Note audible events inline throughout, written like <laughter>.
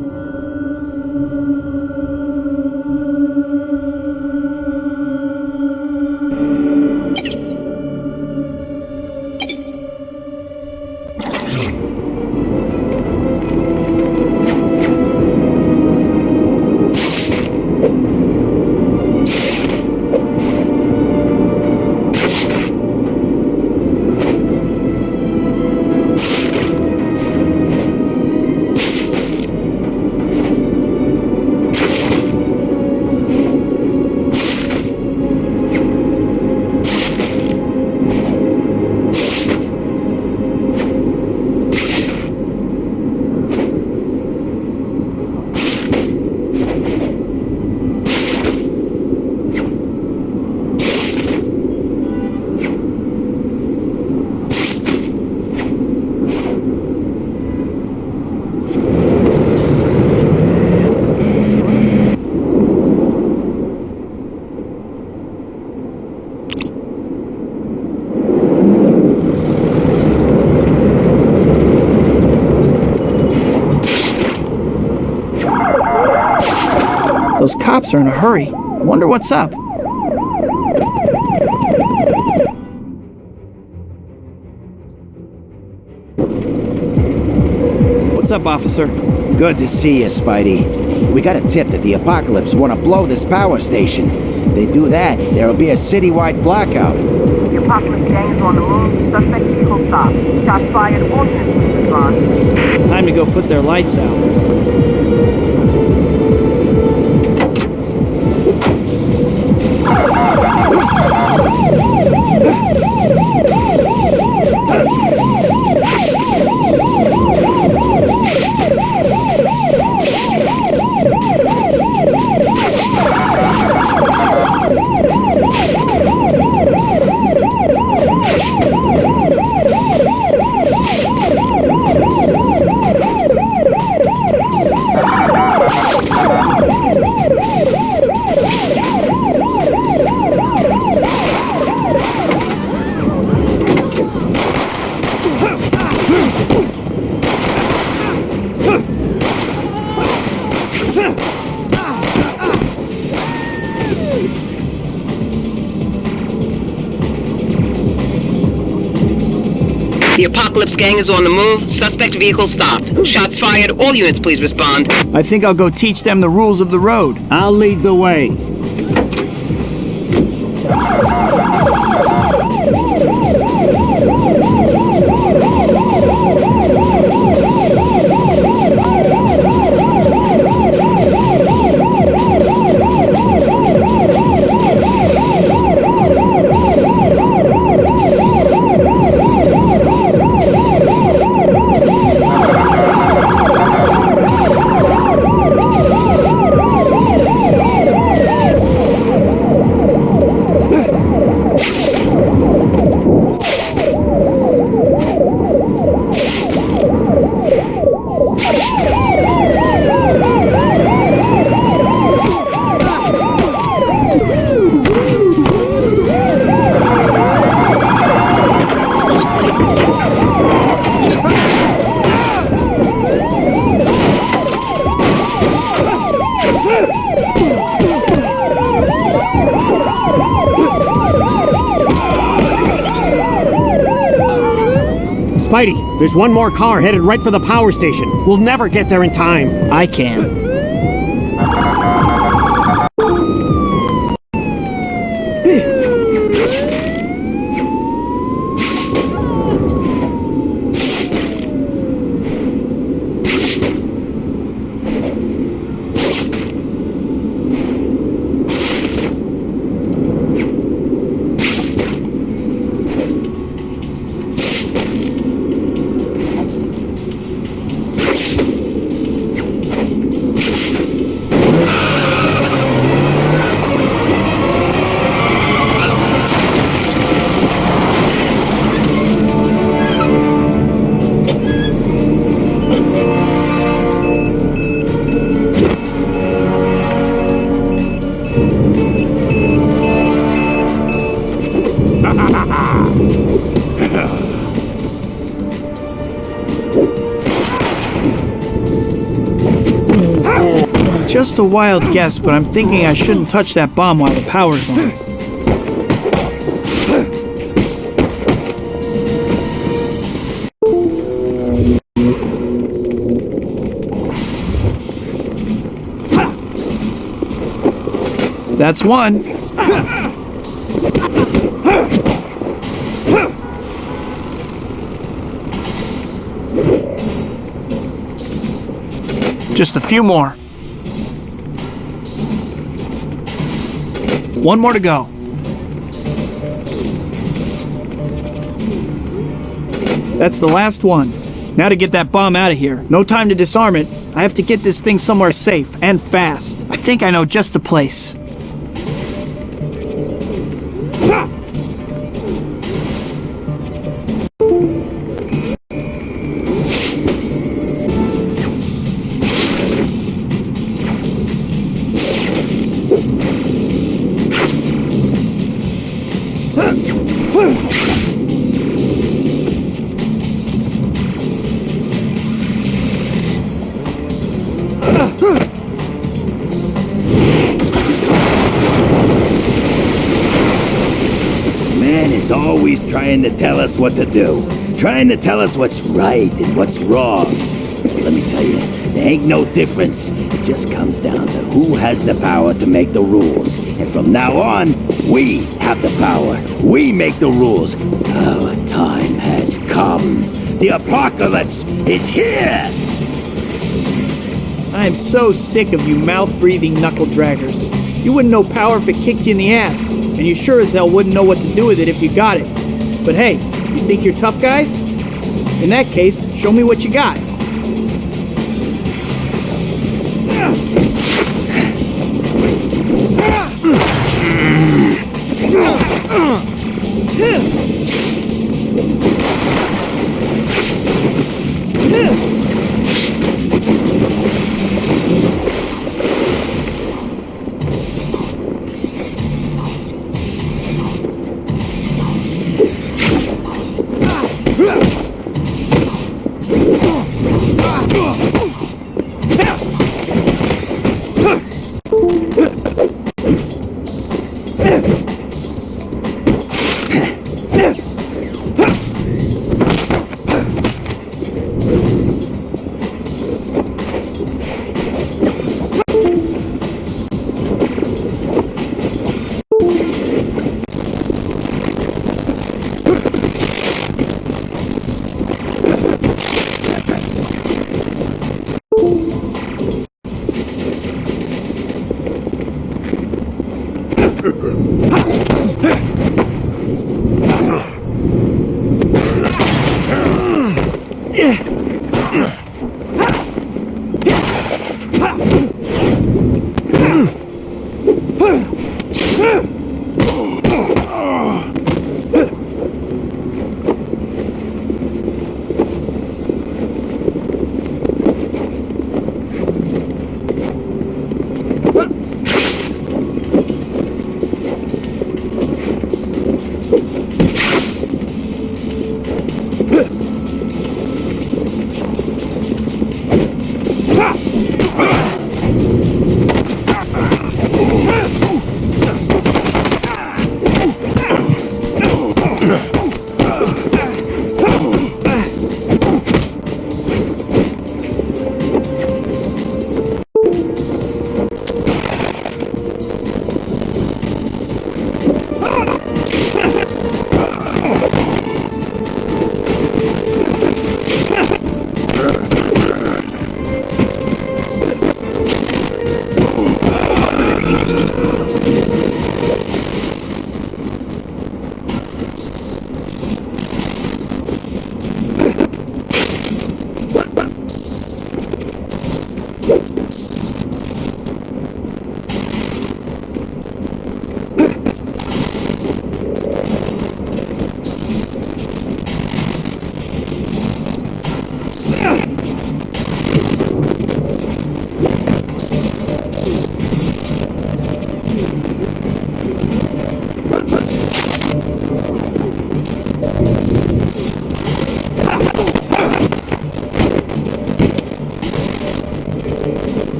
Those cops are in a hurry. Wonder what's up. What's up, officer? Good to see you, Spidey. We got a tip that the Apocalypse want to blow this power station. They do that, there'll be a citywide blackout. The Apocalypse gang is on the move. Suspect vehicle stopped. Shots fired. All units respond. Time to go put their lights out. The Apocalypse gang is on the move. Suspect vehicle stopped. Shots fired. All units, please respond. I think I'll go teach them the rules of the road. I'll lead the way. There's one more car headed right for the power station. We'll never get there in time. I can. <laughs> Just a wild guess, but I'm thinking I shouldn't touch that bomb while the power's on. That's one. <laughs> Just a few more. One more to go. That's the last one. Now to get that bomb out of here. No time to disarm it. I have to get this thing somewhere safe and fast. I think I know just the place. Always trying to tell us what to do, trying to tell us what's right and what's wrong. Let me tell you, there ain't no difference. It just comes down to who has the power to make the rules. And from now on, we have the power. We make the rules. Our time has come. The apocalypse is here! I am so sick of you mouth breathing knuckle draggers. You wouldn't know power if it kicked you in the ass, and you sure as hell wouldn't know what to do with it if you got it. But hey, you think you're tough guys? In that case, show me what you got.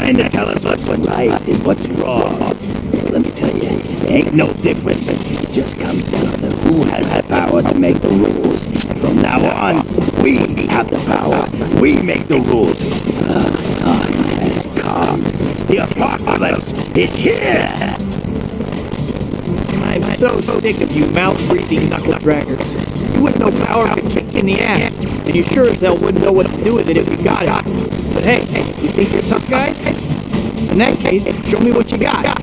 Trying to tell us what's right and what's wrong. Let me tell you, ain't no difference. It just comes down to who has the power to make the rules. From now on, we have the power. We make the rules. Ah, time has come. The apocalypse is here. I'm so sick of you mouth-breathing knuckle draggers. You wouldn't know power it kicked in the ass, and you sure as hell wouldn't know what to do with it if you got it hey, hey, you think you're tough guys? In that case, show me what you got.